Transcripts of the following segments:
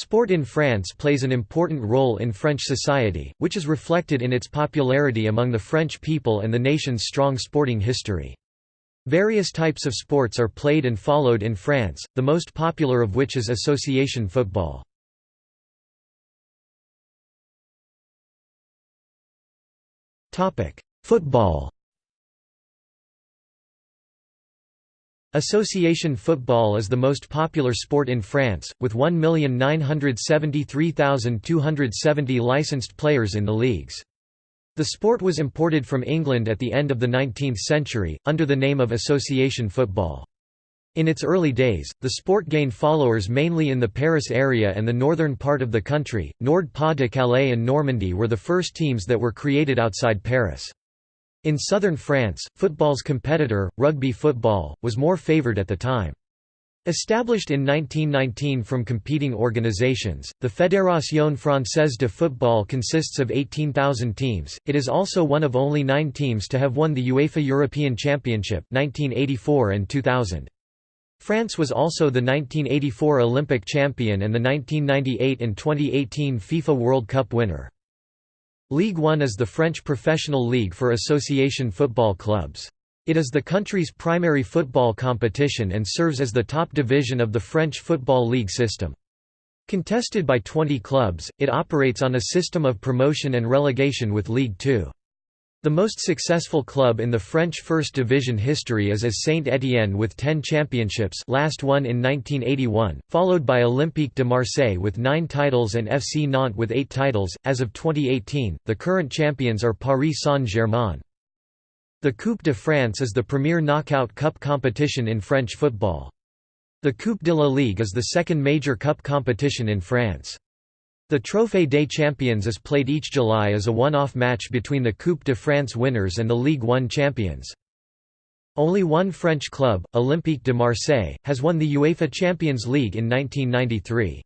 Sport in France plays an important role in French society, which is reflected in its popularity among the French people and the nation's strong sporting history. Various types of sports are played and followed in France, the most popular of which is association football. Football Association football is the most popular sport in France, with 1,973,270 licensed players in the leagues. The sport was imported from England at the end of the 19th century, under the name of association football. In its early days, the sport gained followers mainly in the Paris area and the northern part of the country. Nord-Pas-de-Calais and Normandy were the first teams that were created outside Paris. In southern France, football's competitor, rugby football, was more favoured at the time. Established in 1919 from competing organizations, the Fédération Française de Football consists of 18,000 teams. It is also one of only 9 teams to have won the UEFA European Championship 1984 and 2000. France was also the 1984 Olympic champion and the 1998 and 2018 FIFA World Cup winner. Ligue 1 is the French professional league for association football clubs. It is the country's primary football competition and serves as the top division of the French Football League system. Contested by 20 clubs, it operates on a system of promotion and relegation with Ligue 2. The most successful club in the French First Division history is as Saint-Étienne with 10 championships last one in 1981, followed by Olympique de Marseille with 9 titles and FC Nantes with 8 titles. As of 2018, the current champions are Paris Saint-Germain. The Coupe de France is the premier knockout cup competition in French football. The Coupe de la Ligue is the second major cup competition in France. The Trophée des Champions is played each July as a one-off match between the Coupe de France winners and the Ligue 1 champions. Only one French club, Olympique de Marseille, has won the UEFA Champions League in 1993.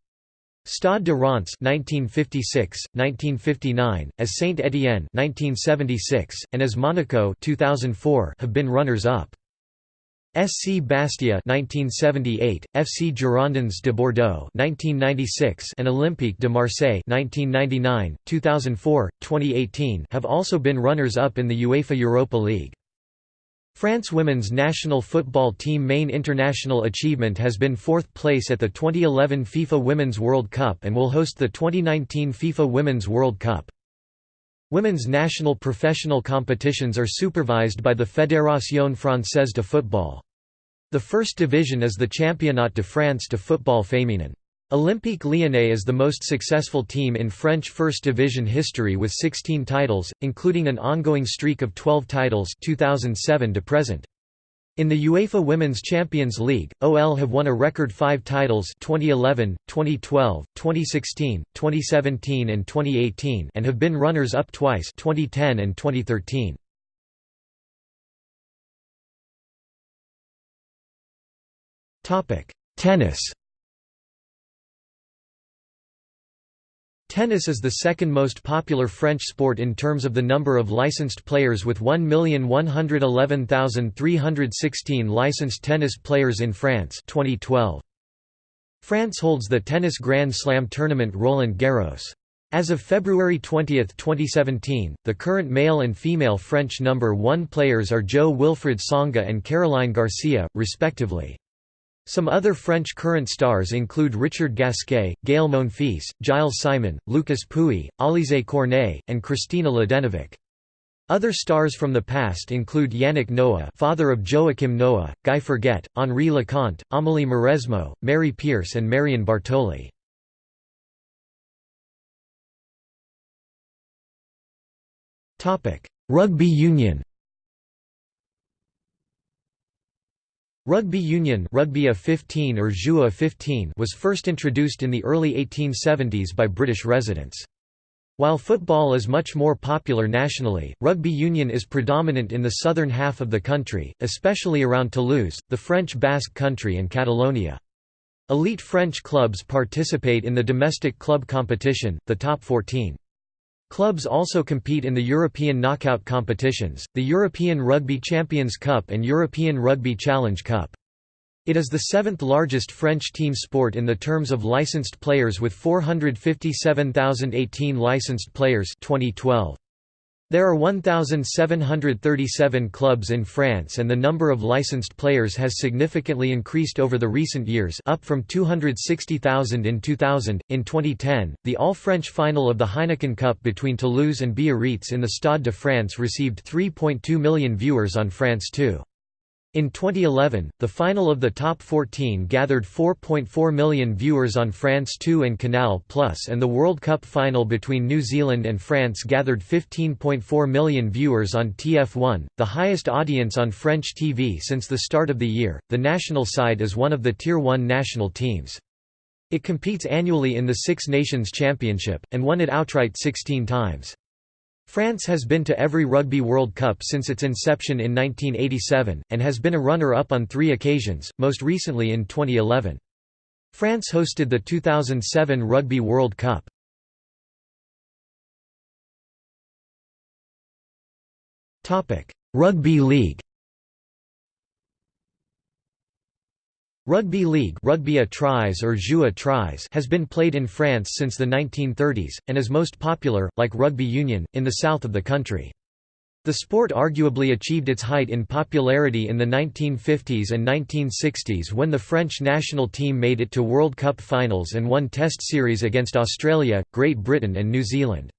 Stade de Reims 1956, 1959, as Saint-Étienne 1976, and as Monaco 2004 have been runners-up. SC Bastia 1978, FC Girondins de Bordeaux 1996 and Olympique de Marseille 1999, 2004, 2018 have also been runners-up in the UEFA Europa League. France women's national football team main international achievement has been fourth place at the 2011 FIFA Women's World Cup and will host the 2019 FIFA Women's World Cup. Women's national professional competitions are supervised by the Fédération Française de Football. The first division is the Championnat de France de football féminin. Olympique Lyonnais is the most successful team in French First Division history with 16 titles, including an ongoing streak of 12 titles 2007 to present. In the UEFA Women's Champions League, OL have won a record five titles 2011, 2012, 2016, 2017 and 2018 and have been runners-up twice 2010 and 2013. Tennis Tennis is the second most popular French sport in terms of the number of licensed players with 1,111,316 licensed tennis players in France 2012. France holds the tennis Grand Slam tournament Roland Garros. As of February 20, 2017, the current male and female French number one players are Jo-Wilfried Tsonga and Caroline Garcia, respectively. Some other French current stars include Richard Gasquet, Gael Monfils, Gilles Simon, Lucas Pouille, Alizé Cornet, and Kristina Mladenovic. Other stars from the past include Yannick Noah father of Joakim Noah, Guy Forget, Henri Leconte, Amélie Mauresmo, Mary Pierce and Marion Bartoli. Rugby union Rugby union rugby a 15 or Jeu 15 was first introduced in the early 1870s by British residents. While football is much more popular nationally, rugby union is predominant in the southern half of the country, especially around Toulouse, the French Basque Country and Catalonia. Elite French clubs participate in the domestic club competition, the top 14. Clubs also compete in the European knockout competitions, the European Rugby Champions Cup and European Rugby Challenge Cup. It is the seventh largest French team sport in the terms of licensed players with 457,018 licensed players 2012. There are 1,737 clubs in France and the number of licensed players has significantly increased over the recent years up from 260,000 in 2000. In 2010, the all-French final of the Heineken Cup between Toulouse and Biarritz in the Stade de France received 3.2 million viewers on France 2. In 2011, the final of the top 14 gathered 4.4 million viewers on France 2 and Canal Plus and the World Cup final between New Zealand and France gathered 15.4 million viewers on TF1, the highest audience on French TV since the start of the year. The national side is one of the Tier 1 national teams. It competes annually in the Six Nations Championship, and won it outright 16 times. France has been to every Rugby World Cup since its inception in 1987, and has been a runner-up on three occasions, most recently in 2011. France hosted the 2007 Rugby World Cup. Rugby League Rugby league rugby a tries or jeu a tries has been played in France since the 1930s, and is most popular, like rugby union, in the south of the country. The sport arguably achieved its height in popularity in the 1950s and 1960s when the French national team made it to World Cup finals and won Test series against Australia, Great Britain and New Zealand.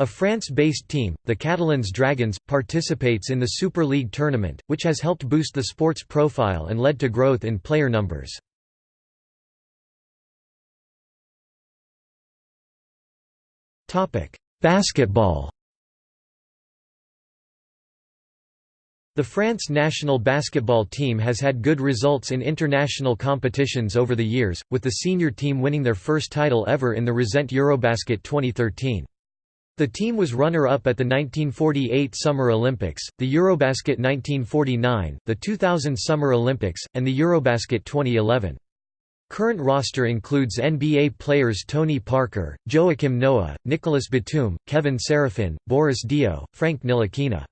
A France-based team, the Catalans Dragons, participates in the Super League tournament, which has helped boost the sport's profile and led to growth in player numbers. Basketball The France national basketball team has had good results in international competitions over the years, with the senior team winning their first title ever in the Resent Eurobasket 2013. The team was runner-up at the 1948 Summer Olympics, the Eurobasket 1949, the 2000 Summer Olympics, and the Eurobasket 2011. Current roster includes NBA players Tony Parker, Joakim Noah, Nicolas Batum, Kevin Seraphin, Boris Diaw, Frank Ntilikina.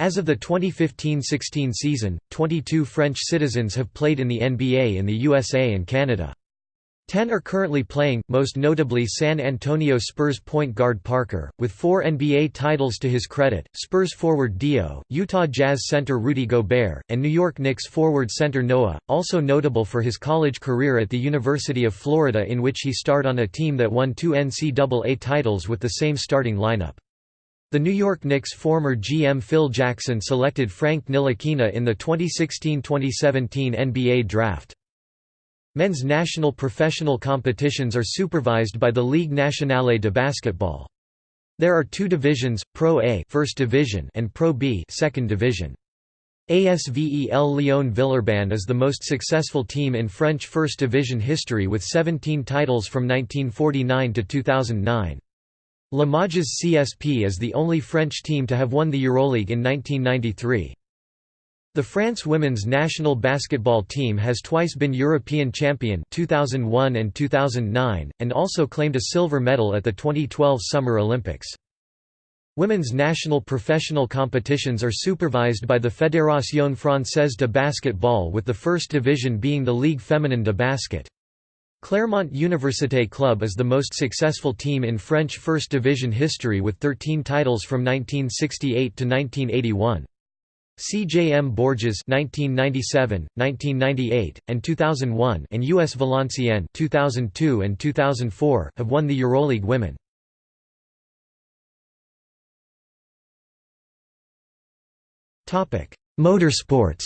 As of the 2015–16 season, 22 French citizens have played in the NBA in the USA and Canada. Ten are currently playing, most notably San Antonio Spurs point guard Parker, with four NBA titles to his credit, Spurs forward Diaw, Utah Jazz center Rudy Gobert, and New York Knicks forward center Noah, also notable for his college career at the University of Florida in which he starred on a team that won two NCAA titles with the same starting lineup. The New York Knicks former GM Phil Jackson selected Frank Ntilikina in the 2016–2017 NBA draft. Men's national professional competitions are supervised by the Ligue nationale de basketball. There are two divisions, Pro A First Division and Pro B Second Division. ASVEL Lyon Villeurbanne is the most successful team in French First Division history with 17 titles from 1949 to 2009. Limoges CSP is the only French team to have won the Euroleague in 1993. The France women's national basketball team has twice been European champion 2001 and 2009, and also claimed a silver medal at the 2012 Summer Olympics. Women's national professional competitions are supervised by the Fédération Française de Basketball with the first division being the Ligue Féminine de Basket. Clermont Université Club is the most successful team in French First Division history with 13 titles from 1968 to 1981. CJM Bourges 1997, 1998, and 2001 and US Valenciennes 2002 and 2004 have won the EuroLeague Women. Topic: Motorsports.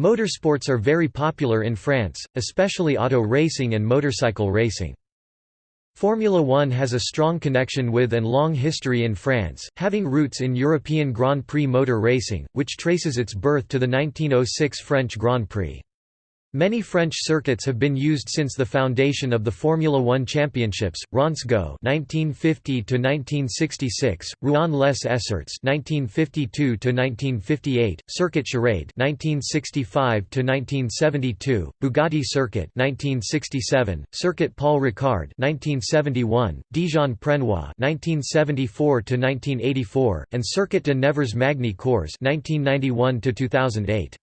Motorsports are very popular in France, especially auto racing and motorcycle racing. Formula One has a strong connection with and long history in France, having roots in European Grand Prix motor racing, which traces its birth to the 1906 French Grand Prix. Many French circuits have been used since the foundation of the Formula One Championships: Reims-Gueux (1950–1966), Rouen-les Esserts (1952–1958), Circuit Charade (1965–1972), Bugatti Circuit (1967), Circuit Paul Ricard (1971), Dijon-Prenois (1974–1984), and Circuit de Nevers-Magny Cours (1991–2008).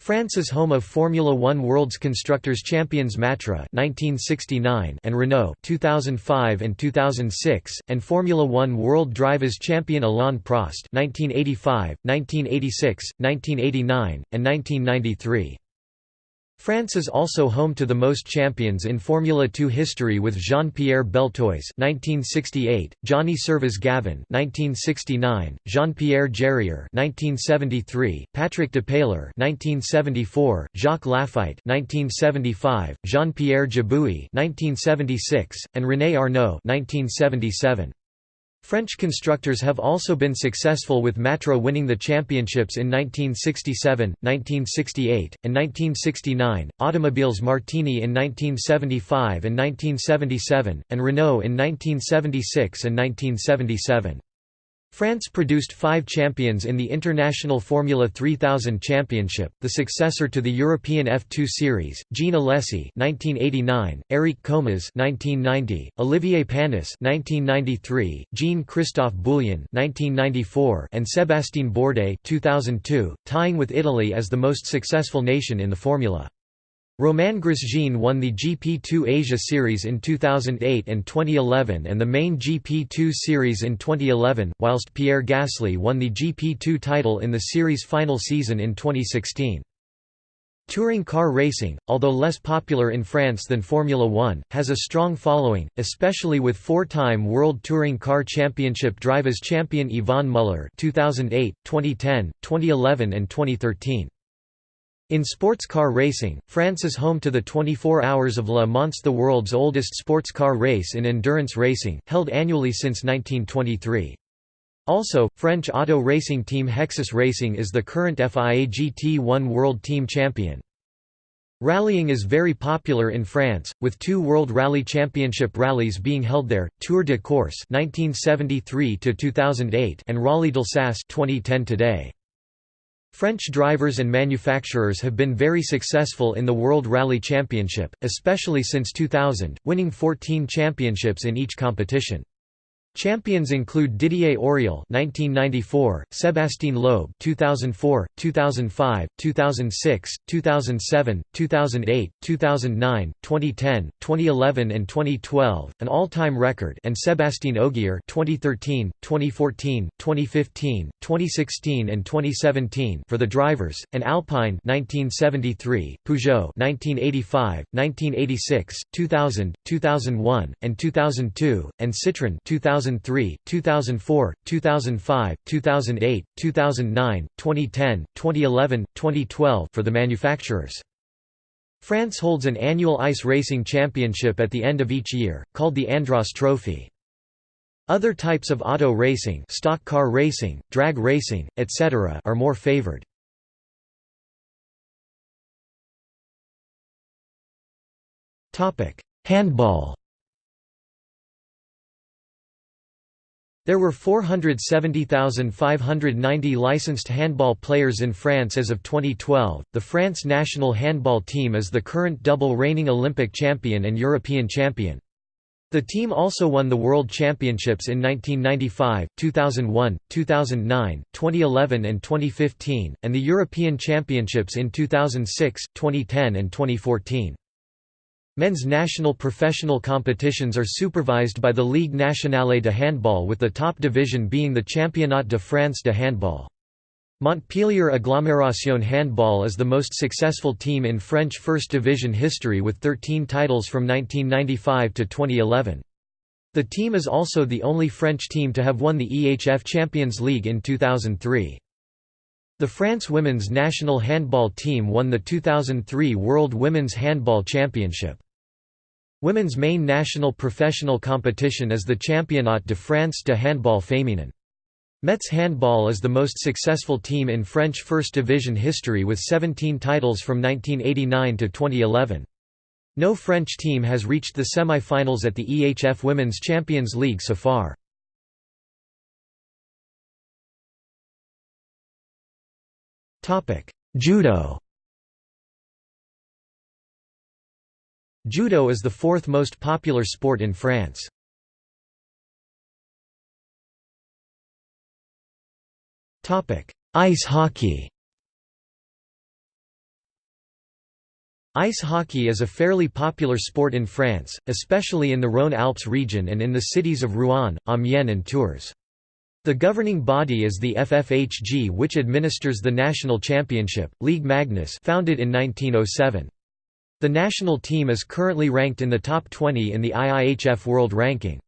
France is home of Formula One World's Constructors Champions Matra 1969 and Renault 2005 and 2006, and Formula One World Drivers Champion Alain Prost 1985, 1986, 1989, and 1993. France is also home to the most champions in Formula 2 history with Jean-Pierre Beltoise (1968), Johnny Servoz-Gavin (1969), Jean-Pierre Jarier (1973), Patrick Depailler (1974), Jacques Laffite (1975), Jean-Pierre Jabouille (1976), and René Arnoux (1977). French constructors have also been successful with Matra winning the championships in 1967, 1968, and 1969, Automobiles Martini in 1975 and 1977, and Renault in 1976 and 1977. France produced five champions in the International Formula 3000 Championship, the successor to the European F2 Series, Jean (1989), Eric Comas (1990), Olivier Panis (1993), Jean-Christophe Boullion (1994), and Sébastien Bourdais (2002), tying with Italy as the most successful nation in the formula. Romain Grosjean won the GP2 Asia Series in 2008 and 2011 and the main GP2 Series in 2011, whilst Pierre Gasly won the GP2 title in the series final season in 2016. Touring car racing, although less popular in France than Formula One, has a strong following, especially with four-time World Touring Car Championship drivers champion Yvan Muller 2008, 2010, 2011 and 2013. In sports car racing, France is home to the 24 Hours of Le Mans the world's oldest sports car race in endurance racing, held annually since 1923. Also, French auto racing team Hexis Racing is the current FIA GT1 World Team Champion. Rallying is very popular in France, with two World Rally Championship rallies being held there, Tour de Corse 1973 and Rallye d'Alsace 2010 today. French drivers and manufacturers have been very successful in the World Rally Championship, especially since 2000, winning 14 championships in each competition. Champions include Didier Auriol (1994), Sébastien Loeb (2004, 2005, 2006, 2007, 2008, 2009, 2010, 2011, and 2012, an all-time record, and Sébastien Ogier (2013, 2014, 2015, 2016, and 2017) for the drivers, and Alpine (1973), Peugeot (1985, 1986, 2000, 2001, and 2002, and Citroën (2000). 2003, 2004, 2005, 2008, 2009, 2010, 2011, 2012 for the manufacturers. France holds an annual ice racing championship at the end of each year, called the Andros Trophy. Other types of auto racing stock car racing, drag racing, etc. are more favored. Handball There were 470,590 licensed handball players in France as of 2012. The France national handball team is the current double reigning Olympic champion and European champion. The team also won the World Championships in 1995, 2001, 2009, 2011 and 2015, and the European Championships in 2006, 2010 and 2014. Men's national professional competitions are supervised by the Ligue nationale de handball with the top division being the Championnat de France de handball. Montpellier Agglomération Handball is the most successful team in French First Division history with 13 titles from 1995 to 2011. The team is also the only French team to have won the EHF Champions League in 2003. The France women's national handball team won the 2003 World Women's Handball Championship. Women's main national professional competition is the Championnat de France de handball féminin. Metz Handball is the most successful team in French First Division history with 17 titles from 1989 to 2011. No French team has reached the semi-finals at the EHF Women's Champions League so far. Judo Judo is the fourth most popular sport in France. Ice hockey Ice hockey is a fairly popular sport in France, especially in the Rhône-Alpes region and in the cities of Rouen, Amiens and Tours. The governing body is the FFHG which administers the national championship, Ligue Magnus founded in 1907. The national team is currently ranked in the top 20 in the IIHF World Ranking.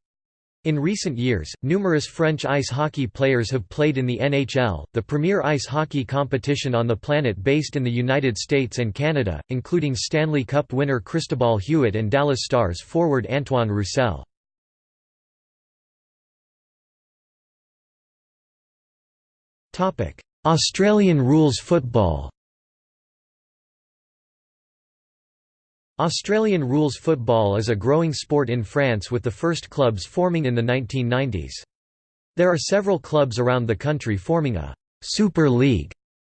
In recent years, numerous French ice hockey players have played in the NHL, the premier ice hockey competition on the planet based in the United States and Canada, including Stanley Cup winner Cristobal Huet and Dallas Stars forward Antoine Roussel. Australian rules football Australian rules football is a growing sport in France with the first clubs forming in the 1990s. There are several clubs around the country forming a «Super League»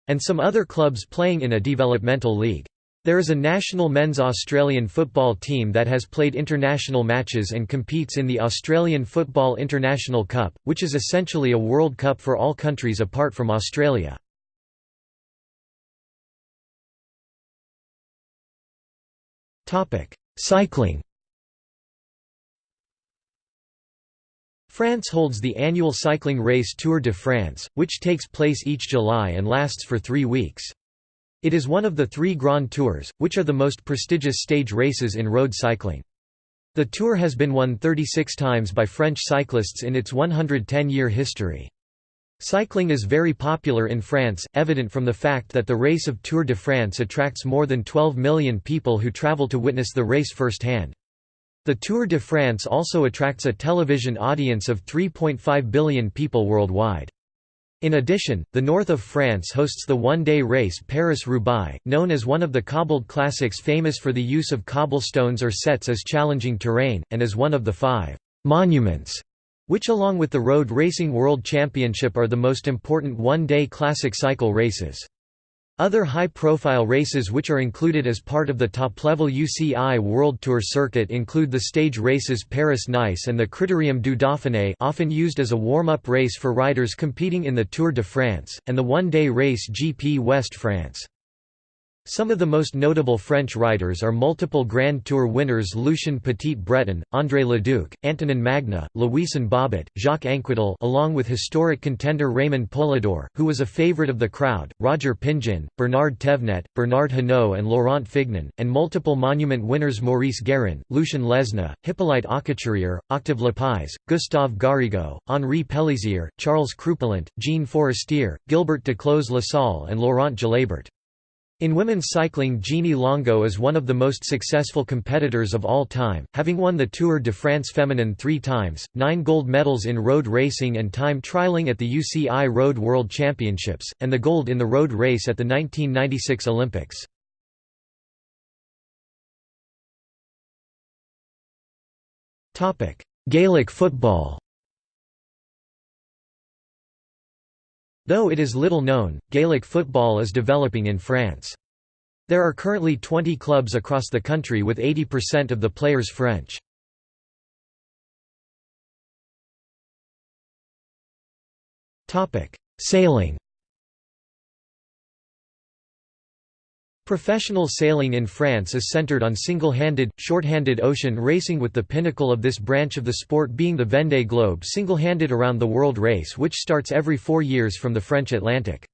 and some other clubs playing in a developmental league. There is a national men's Australian football team that has played international matches and competes in the Australian Football International Cup, which is essentially a World Cup for all countries apart from Australia. Cycling France holds the annual cycling race Tour de France, which takes place each July and lasts for three weeks. It is one of the three Grand Tours, which are the most prestigious stage races in road cycling. The Tour has been won 36 times by French cyclists in its 110-year history. Cycling is very popular in France, evident from the fact that the race of Tour de France attracts more than 12 million people who travel to witness the race firsthand. The Tour de France also attracts a television audience of 3.5 billion people worldwide. In addition, the north of France hosts the one-day race Paris-Roubaix, known as one of the cobbled classics famous for the use of cobblestones or sets as challenging terrain, and as one of the five «monuments» which along with the Road Racing World Championship are the most important one-day classic cycle races. Other high-profile races which are included as part of the top-level UCI World Tour circuit include the stage races Paris-Nice and the Critérium du Dauphiné often used as a warm-up race for riders competing in the Tour de France, and the one-day race GP West France. Some of the most notable French riders are multiple Grand Tour winners Lucien Petit-Breton, André Leducq, Antonin Magne, Louison Bobet, Jacques Anquetil along with historic contender Raymond Poulidor, who was a favourite of the crowd, Roger Pingeon, Bernard Thévenet, Bernard Hinault and Laurent Fignon, and multiple monument winners Maurice Guérin, Lucien Lesna, Hippolyte Aucouturier, Octave Lapize, Gustave Garrigou, Henri Pélissier, Charles Crupelandt, Jean Forestier, Gilbert Duclos-Lassalle and Laurent Jalabert. In women's cycling Jeannie Longo is one of the most successful competitors of all time, having won the Tour de France Feminine three times, nine gold medals in road racing and time trialing at the UCI Road World Championships, and the gold in the road race at the 1996 Olympics. Gaelic football Though it is little known, Gaelic football is developing in France. There are currently 20 clubs across the country with 80% of the players French. Sailing Professional sailing in France is centered on single-handed, short-handed ocean racing with the pinnacle of this branch of the sport being the Vendée Globe single-handed around the world race which starts every four years from the French Atlantic.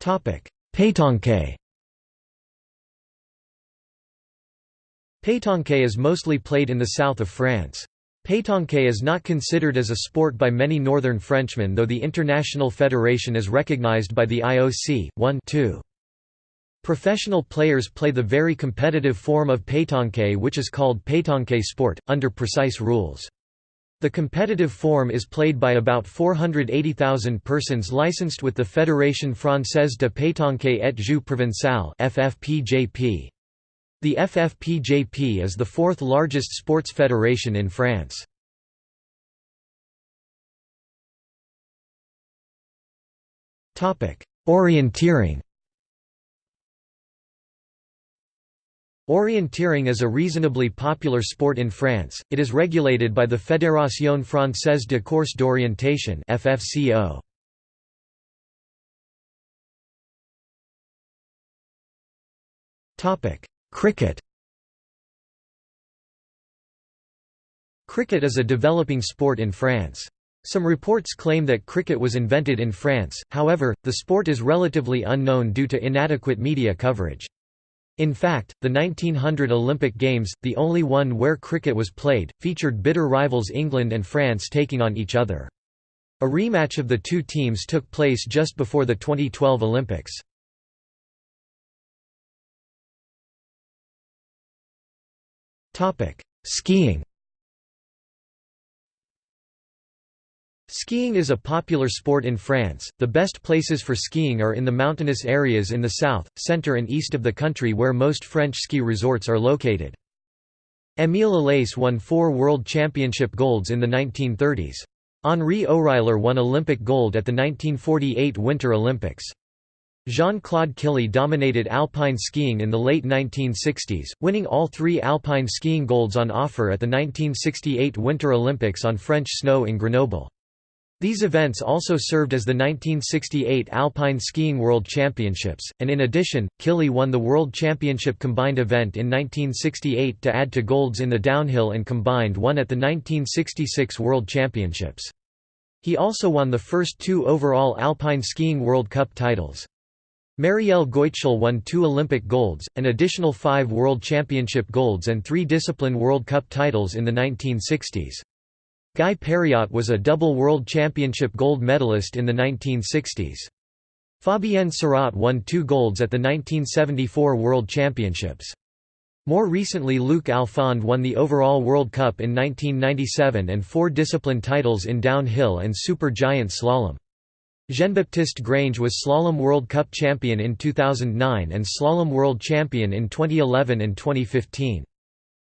Pétanque Pétanque is mostly played in the south of France. Pétanque is not considered as a sport by many northern Frenchmen though the International Federation is recognized by the IOC. 1 2. Professional players play the very competitive form of pétanque which is called pétanque sport, under precise rules. The competitive form is played by about 480,000 persons licensed with the Fédération Française de Pétanque et Jeux Provençal FFPJP. The FFPJP is the fourth largest sports federation in France. Orienteering Orienteering is a reasonably popular sport in France, it is regulated by the Fédération Française de Course d'Orientation FFCO. Cricket Cricket is a developing sport in France. Some reports claim that cricket was invented in France, however, the sport is relatively unknown due to inadequate media coverage. In fact, the 1900 Olympic Games, the only one where cricket was played, featured bitter rivals England and France taking on each other. A rematch of the two teams took place just before the 2012 Olympics. Skiing Skiing is a popular sport in France. The best places for skiing are in the mountainous areas in the south, center and east of the country where most French ski resorts are located. Émile Allais won four World Championship golds in the 1930s. Henri Oreiller won Olympic gold at the 1948 Winter Olympics. Jean-Claude Killy dominated alpine skiing in the late 1960s, winning all three alpine skiing golds on offer at the 1968 Winter Olympics on French snow in Grenoble. These events also served as the 1968 Alpine Skiing World Championships, and in addition, Killy won the World Championship combined event in 1968 to add to golds in the downhill and combined one at the 1966 World Championships. He also won the first two overall Alpine Skiing World Cup titles. Marielle Goitschel won two Olympic golds, an additional five World Championship golds and three Discipline World Cup titles in the 1960s. Guy Périot was a double World Championship gold medalist in the 1960s. Fabienne Sarraute won two golds at the 1974 World Championships. More recently Luc Alphand won the overall World Cup in 1997 and four discipline titles in downhill and super giant slalom. Jean-Baptiste Grange was Slalom World Cup champion in 2009 and Slalom World Champion in 2011 and 2015.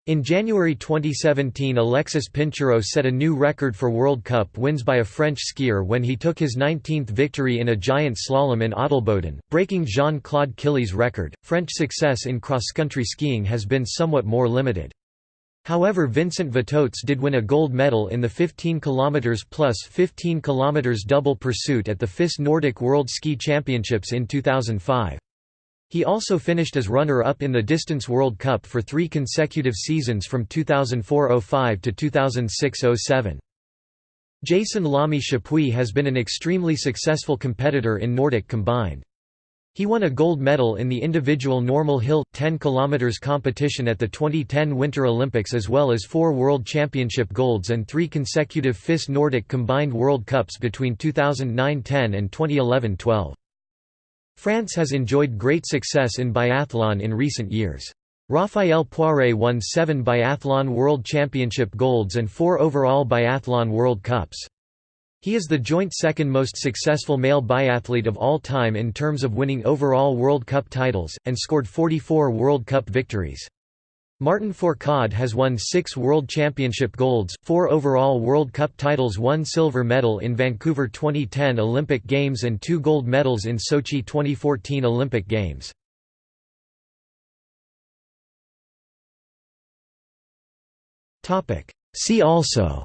In January 2017 Alexis Pinturault set a new record for World Cup wins by a French skier when he took his 19th victory in a giant slalom in Adelboden, breaking Jean-Claude Killy's record. French success in cross-country skiing has been somewhat more limited. However Vincent Vittoz did win a gold medal in the 15 km plus 15 km double pursuit at the FIS Nordic World Ski Championships in 2005. He also finished as runner-up in the Distance World Cup for three consecutive seasons from 2004–05 to 2006–07. Jason Lamy Chappuis has been an extremely successful competitor in Nordic combined. He won a gold medal in the individual normal hill 10 km competition at the 2010 Winter Olympics as well as four World Championship golds and three consecutive FIS Nordic combined World Cups between 2009-10 and 2011-12. France has enjoyed great success in biathlon in recent years. Raphaël Poirée won seven biathlon World Championship golds and four overall biathlon World Cups. He is the joint second most successful male biathlete of all time in terms of winning overall World Cup titles, and scored 44 World Cup victories. Martin Fourcade has won six World Championship golds, four overall World Cup titles one silver medal in Vancouver 2010 Olympic Games and two gold medals in Sochi 2014 Olympic Games. See also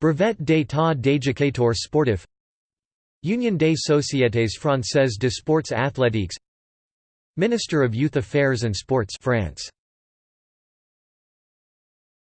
Brevet d'état d'éducateur sportif. Union des sociétés françaises de sports athlétiques Minister of Youth Affairs and Sports France